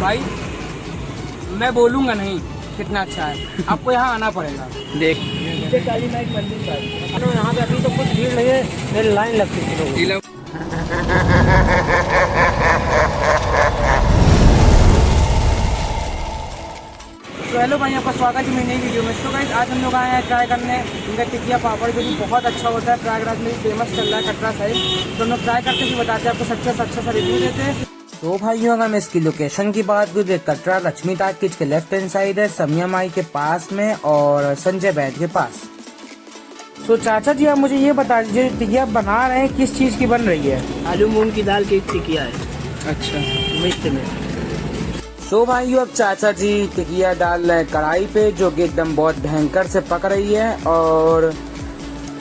भाई मैं बोलूँगा नहीं कितना अच्छा है। आपको यहाँ आना पड़ेगा। देख। काली माई मंदिर पर यहाँ पे अभी तो कुछ भीड़ नहीं है मेरी लाइन लगती थी तो हेलो भाई आपका स्वागत है मेरी नई वीडियो में। तो गाइस आज हम लोग आए हैं ट्राई करने। इनका टिकिया पापड़ जो कि बहुत अच्छा होता है प्रयागराज में फ़ेमस चल रहा है कटरा साइड। तो हम लोग ट्राई करके भी बताते हैं आपको सच्चा से अच्छा सा रिव्यू देते हैं। तो भाइयों अगर मैं इसकी लोकेशन की बात करूँ तो कटरा लक्ष्मी टाकिज के लेफ़्ट हैंड साइड है समिया माई के पास में और संजय बैद के पास। तो चाचा जी आप मुझे ये बता दीजिए टिकिया बना रहे हैं किस चीज़ की बन रही है? आलू मूंग की दाल की टिकिया है। अच्छा। मिक्स में। सो भाइयों अब चाचा जी टिकिया डाल रहे हैं कढ़ाई पे जो कि एकदम बहुत भयंकर से पक रही है और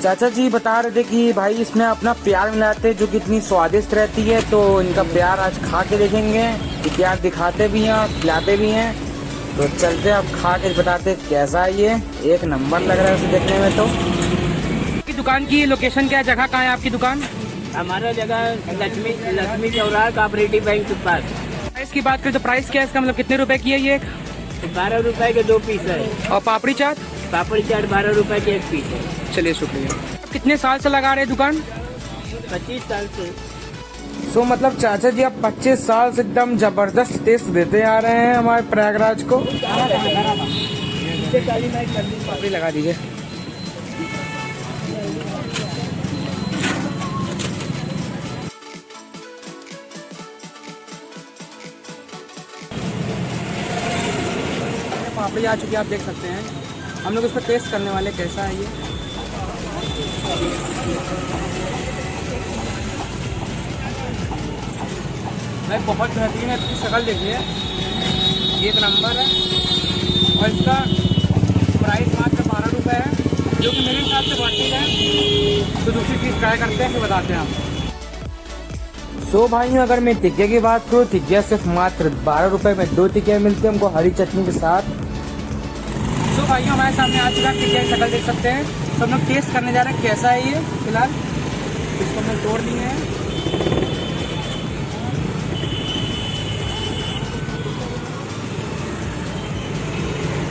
चाचा जी बता रहे थे कि भाई इसमें अपना प्यार मिलाते हैं जो कि इतनी स्वादिष्ट रहती है तो इनका प्यार आज खा के देखेंगे। कि प्यार दिखाते भी हैं और खिलाते भी हैं। तो चलते अब खा के बताते कैसा है ये। एक नंबर लग रहा है उसे देखने में तो। आपकी दुकान की लोकेशन क्या जगह कहाँ है आपकी दुकान? हमारा जगह लक्ष्मी लक्ष्मी चौराहा कोऑपरेटिव बैंक के पास प्राइस की बात करें तो प्राइस क्या है? इसका मतलब कितने रुपए की है ये? बारह रुपए के दो पीस है। और पापड़ी चाट? पापड़ी चाट बारह रुपए की एक पीस है। चलिए शुक्रिया। कितने साल से लगा रहे दुकान? पच्चीस साल से। सो मतलब चाचा जी आप 25 साल से एकदम ज़बरदस्त टेस्ट देते आ रहे हैं हमारे प्रयागराज को। पापड़ी लगा दीजिए। पापड़ी आ चुकी है आप देख सकते हैं। हम लोग इसको टेस्ट करने वाले, कैसा है ये? भाई, बहुत बेहतरीन है, इसकी शक्ल देखिए। एक नंबर है। और इसका प्राइस मात्र बारह रुपये है, जो कि मेरे हिसाब से बढ़ती है। तो दूसरी चीज़ ट्राई करते हैं, फिर बताते हैं आप सो so भाइयों अगर मैं टिक्के की बात करूँ टिक्किया सिर्फ़ मात्र बारह रुपए में दो टिक्किया मिलती है, हमको हरी चटनी के साथ। सो भाइयों हमारे सामने आ चुका है की शक्ल देख सकते हैं। तो हम लोग टेस्ट करने जा रहे हैं कैसा है ये फ़िलहाल। इसको हमने तोड़ लिए हैं।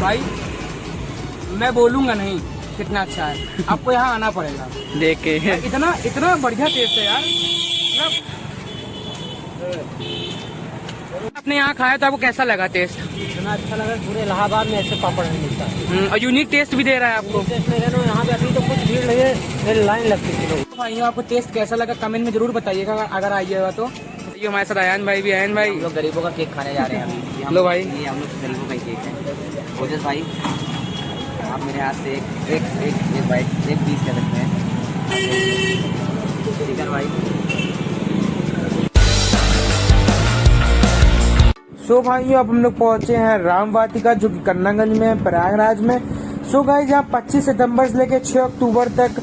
भाई मैं बोलूँगा नहीं कितना अच्छा है। आपको यहाँ आना पड़ेगा। देख के। इतना इतना बढ़िया टेस्ट है यार। मतलब आपने यहाँ खाया तो आपको कैसा लगा टेस्ट इतना अच्छा लगा पूरे इलाहाबाद में ऐसे पापड़ नहीं मिलता। हम्म, और यूनिक टेस्ट भी दे रहा है आपको। टेस्ट यहाँ पे अभी तो कुछ भीड़ है मेरी लाइन लगती थी लोगों की। आपको टेस्ट कैसा लगा? कमेंट में ज़रूर बताइएगा अगर आइएगा तो। ये हमारे साथ आयन भाई भी आयन भाई। हम लोग गरीबों का केक खाने जा रहे हैं अभी। लो भाई। ये हम लोग गरीबों का केक है। ओजस भाई आप मेरे हाथ से एक एक एक एक बाइट एक पीस कर सकते हैं भाई। सो भाइयों, अब हम लोग पहुँचे हैं राम वाटिका, जो कि कन्नागंज में है, प्रयागराज में। सो भाई जहाँ पच्चीस सितंबर से लेकर 6 अक्टूबर तक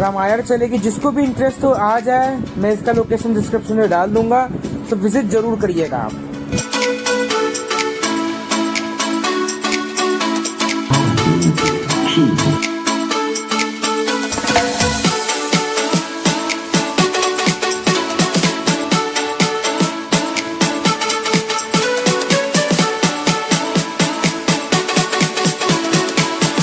रामायण चलेगी। जिसको भी इंटरेस्ट हो, आ जाए। मैं इसका लोकेशन डिस्क्रिप्शन में डाल दूँगा। तो विज़िट ज़रूर करिएगा आप।